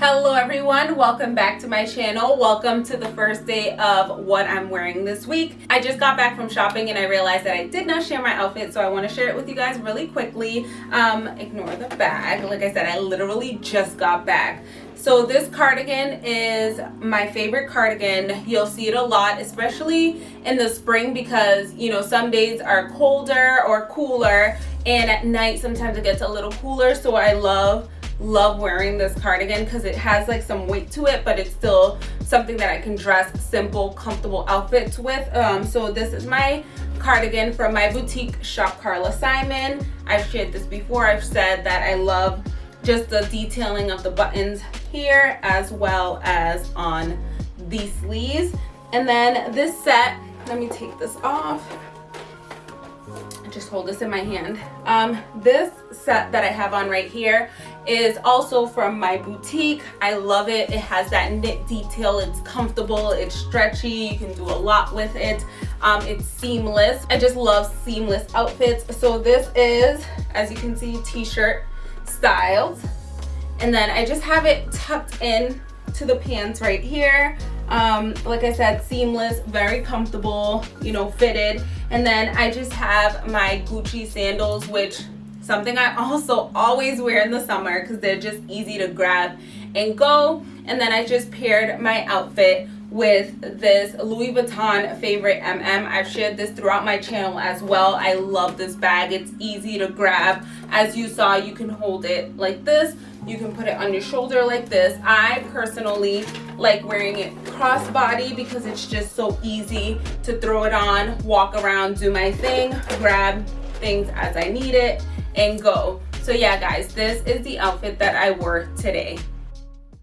Hello everyone, welcome back to my channel. Welcome to the first day of what I'm wearing this week. I just got back from shopping and I realized that I did not share my outfit so I want to share it with you guys really quickly. Um, ignore the bag. Like I said, I literally just got back. So this cardigan is my favorite cardigan. You'll see it a lot, especially in the spring because, you know, some days are colder or cooler and at night sometimes it gets a little cooler. So I love love wearing this cardigan because it has like some weight to it but it's still something that I can dress simple comfortable outfits with. Um, so this is my cardigan from my boutique shop Carla Simon. I've shared this before. I've said that I love just the detailing of the buttons here as well as on the sleeves. And then this set let me take this off just hold this in my hand. Um this set that i have on right here is also from my boutique. I love it. It has that knit detail. It's comfortable. It's stretchy. You can do a lot with it. Um it's seamless. I just love seamless outfits. So this is as you can see t-shirt styled. And then i just have it tucked in to the pants right here um like i said seamless very comfortable you know fitted and then i just have my gucci sandals which something i also always wear in the summer because they're just easy to grab and go and then i just paired my outfit with this Louis Vuitton favorite MM. I've shared this throughout my channel as well. I love this bag. It's easy to grab. As you saw, you can hold it like this you can put it on your shoulder like this i personally like wearing it crossbody because it's just so easy to throw it on walk around do my thing grab things as i need it and go so yeah guys this is the outfit that i wore today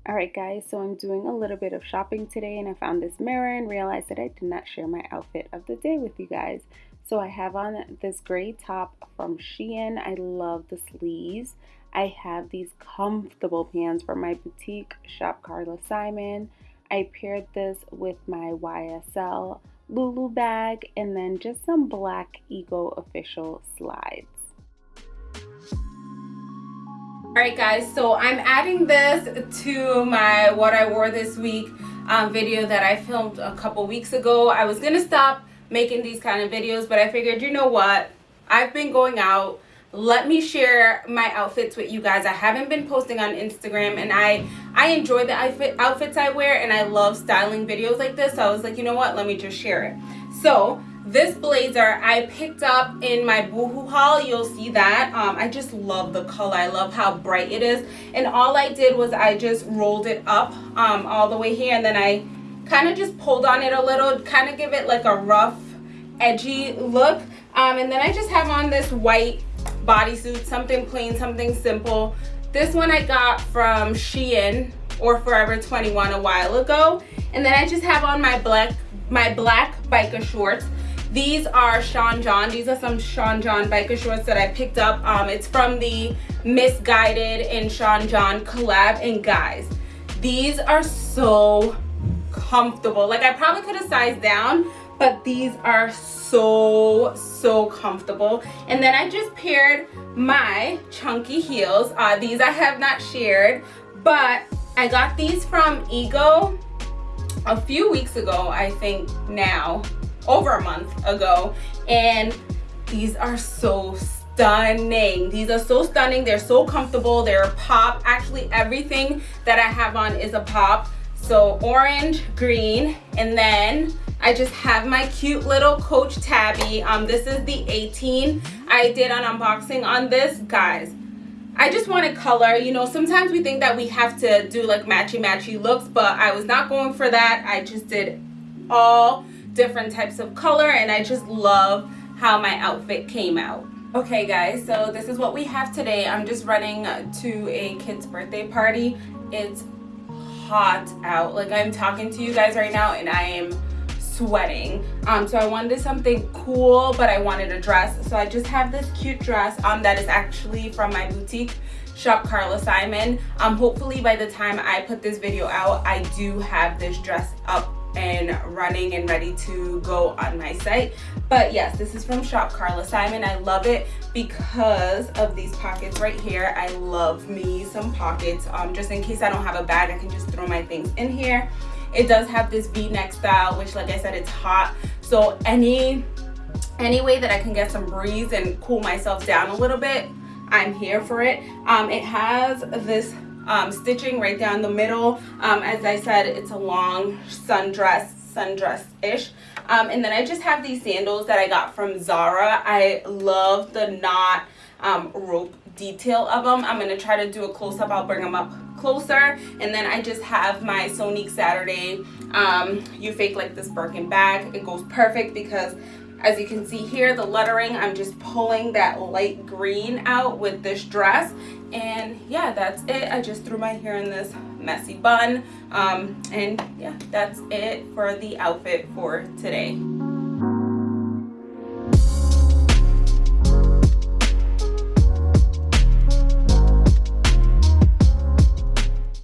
Alright guys, so I'm doing a little bit of shopping today and I found this mirror and realized that I did not share my outfit of the day with you guys. So I have on this gray top from Shein. I love the sleeves. I have these comfortable pants from my boutique shop Carla Simon. I paired this with my YSL LouLou bag and then just some black Ego official slides. Alright guys, so I'm adding this to my what I wore this week um, video that I filmed a couple weeks ago. I was going to stop making these kind of videos, but I figured, you know what? I've been going out let me share my outfits with you guys. I haven't been posting on instagram and i i enjoy the outfit outfits i wear and i love styling videos like this. So i was like you know what? Let me just share it. So this blazer i picked up in my boohoo haul. You'll see that. Um, i just love the color. I love how bright it is. And all i did was i just rolled it up um, all the way here and then i kind of just pulled on it a little kind of give it like a rough edgy look. Um, and then i just have on this white bodysuit, something plain, something simple. This one I got from Shein or Forever 21 a while ago. And then I just have on my black my black biker shorts. These are Sean John. These are some Sean John biker shorts that I picked up. Um, it's from the Missguided and Sean John collab. And guys, these are so comfortable. Like I probably could have sized down, but these are so so comfortable. And then i just paired my chunky heels. Uh, these i have not shared but i got these from ego a few weeks ago i think now over a month ago. And these are so stunning. These are so stunning. They're so comfortable. They're a pop. Actually everything that i have on is a pop so orange green and then I just have my cute little Coach Tabby. Um, this is the 18. I did an unboxing on this. Guys, I just wanted color. You know, sometimes we think that we have to do like matchy-matchy looks, but I was not going for that. I just did all different types of color and I just love how my outfit came out. Okay guys, so this is what we have today. I'm just running to a kid's birthday party. It's hot out. Like I'm talking to you guys right now and I am sweating. Um so i wanted something cool but i wanted a dress. So i just have this cute dress um that is actually from my boutique shop carla simon. Um hopefully by the time i put this video out i do have this dress up and running and ready to go on my site. But yes, this is from Shop Carla Simon. I love it because of these pockets right here. I love me some pockets. Um, just in case I don't have a bag, I can just throw my things in here. It does have this v-neck style, which like I said, it's hot. So any, any way that I can get some breeze and cool myself down a little bit, I'm here for it. Um, it has this um, stitching right down the middle. Um, as I said, it's a long sundress, sundress-ish. Um, and then I just have these sandals that I got from Zara. I love the knot um, rope detail of them. I'm going to try to do a close-up. I'll bring them up closer. And then I just have my Sonique Saturday um, You Fake Like This Birkin bag. It goes perfect because as you can see here, the lettering, I'm just pulling that light green out with this dress. And yeah, that's it. I just threw my hair in this messy bun. Um, and yeah, that's it for the outfit for today.